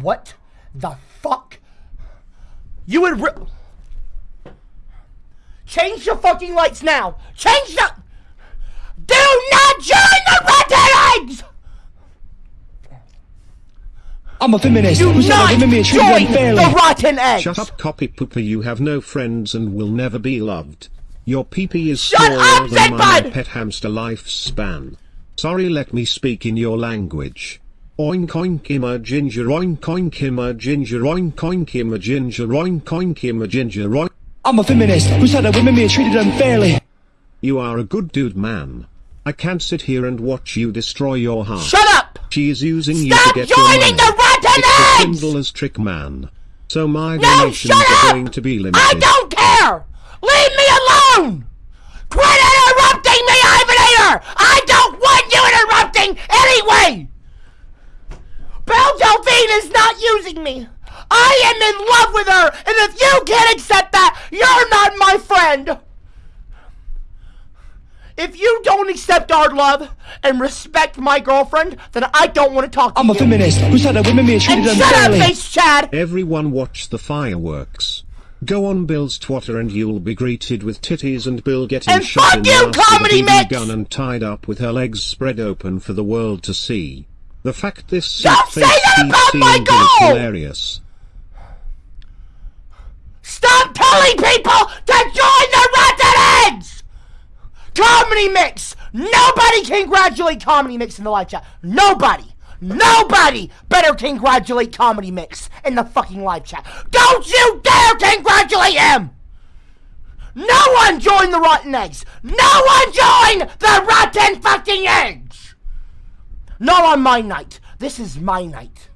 What the fuck? You would Change the fucking lights now! Change the- Do not join the red eggs! I'm a feminist. Do not join the rotten eggs. Shut up, copy pooper. You have no friends and will never be loved. Your peepee -pee is Shut up, than my pet hamster lifespan. Sorry, let me speak in your language. Oink oink im a ginger oink oink im a ginger oink oink im a ginger oink oink im a ginger oink. I'm a feminist who said that women may treated unfairly. You are a good dude, man. I can't sit here and watch you destroy your heart. Shut up. She is using you to get your money. joining the rotten It's the eggs. swindler's trick, man. So my No, donations are going to be limited. I don't care! Leave me alone! Quit interrupting me, Ivanator! I don't want you interrupting anyway! Belle Delphine is not using me! I am in love with her, and if you can't accept that, you're not my friend! If you don't accept our love and respect my girlfriend, then I don't want to talk to you. I'm a feminist who said that women may and treated shut up, unfairly. face Chad! Everyone watch the fireworks. Go on Bill's Twitter and you'll be greeted with titties and Bill getting And shot fuck in the you, ass with a Comedy BB Mix! gun and tied up with her legs spread open for the world to see. The fact this Don't say that about my is goal! hilarious. Stop telling people to join the Rotten Eggs! Comedy Mix! Nobody congratulate Comedy Mix in the live chat. Nobody! Nobody better congratulate Comedy Mix in the fucking live chat. Don't you dare congratulate him! No one join the Rotten Eggs! No one join the Rotten fucking Eggs! Not on my night. This is my night.